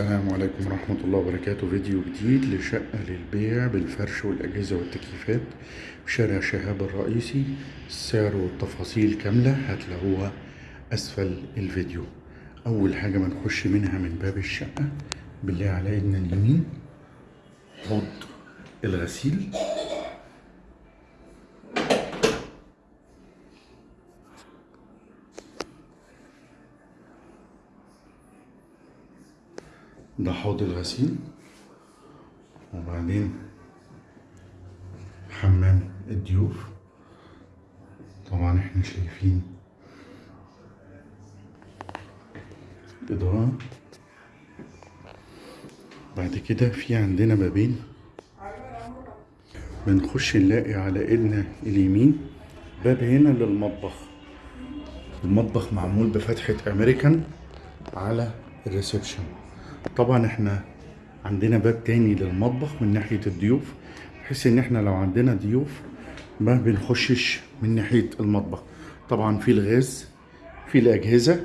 السلام عليكم ورحمة الله وبركاته. فيديو جديد لشقة للبيع بالفرش والأجهزة والتكييفات شارع شهاب الرئيسي. السعر والتفاصيل كاملة هتلاقوها أسفل الفيديو. أول حاجة ما نخش منها من باب الشقة بالله على إيدنا اليمين حوض الغسيل. ده حوض الغسيل وبعدين حمام الضيوف. طبعا إحنا شايفين إضاءة بعد كده في عندنا بابين بنخش نلاقي على إيدنا اليمين باب هنا للمطبخ. المطبخ معمول بفتحة أمريكان على ال reception. طبعا إحنا عندنا باب تاني للمطبخ من ناحية الضيوف بحيث إن إحنا لو عندنا ضيوف ما بنخشش من ناحية المطبخ. طبعا في الغاز في الأجهزة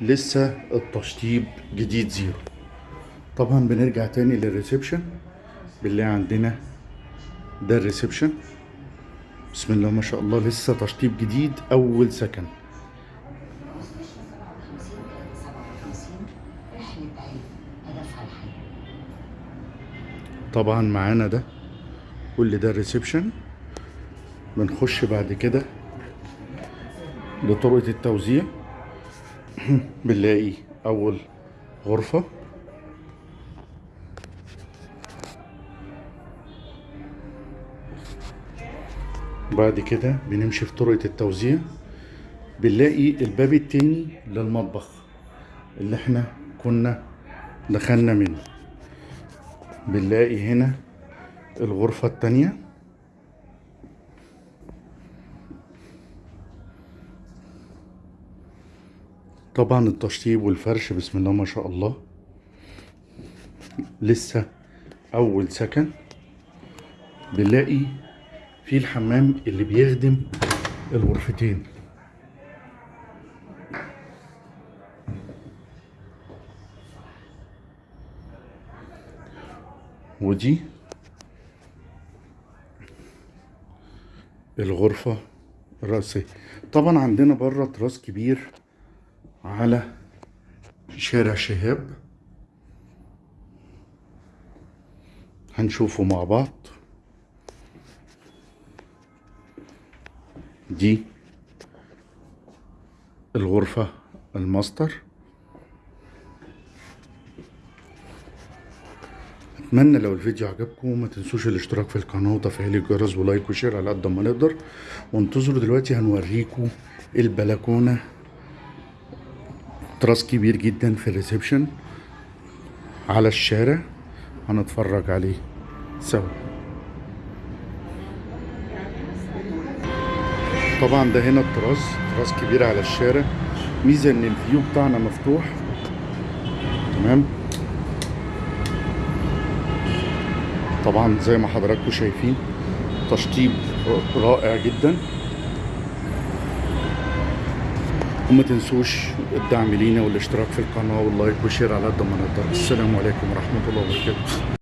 لسه التشطيب جديد zero. طبعا بنرجع تاني لل reception بالله عندنا ده ال reception. بسم الله ما شاء الله لسه تشطيب جديد أول سكن. طبعا معانا ده. كل ده الريسبشن بنخش بعد كده لطرقة التوزيع. بنلاقي أول غرفة. بعد كده بنمشي في طرقة التوزيع. بنلاقي الباب التاني للمطبخ اللي إحنا كنا دخلنا منه. بنلاقي هنا الغرفة التانية. طبعا التشطيب والفرش بسم الله ما شاء الله. لسه أول سكن. بنلاقي في الحمام اللي بيخدم الغرفتين. ودي الغرفة الرئيسية. طبعا عندنا بره تراس كبير على شارع شهاب. هنشوفه مع بعض. دي الغرفة الماستر. أتمنى لو الفيديو عجبكم ما تنسوش الاشتراك في القناة وتفعيل الجرس و like و share على قد ما نقدر. وانتظروا دلوقتي هنوريكم البلكونة. تراس كبير جدا في ال reception. على الشارع هنتفرج عليه سوا. طبعا ده هنا التراس تراس كبير على الشارع. ميزة إن ال view بتاعنا مفتوح. تمام؟ طبعا زي ما حضراتكم شايفين تشطيب رائع جدا. وما تنسوش الدعم لينا والاشتراك في القناة واللايك والشير على قد ما نقدر. السلام عليكم ورحمة الله وبركاته.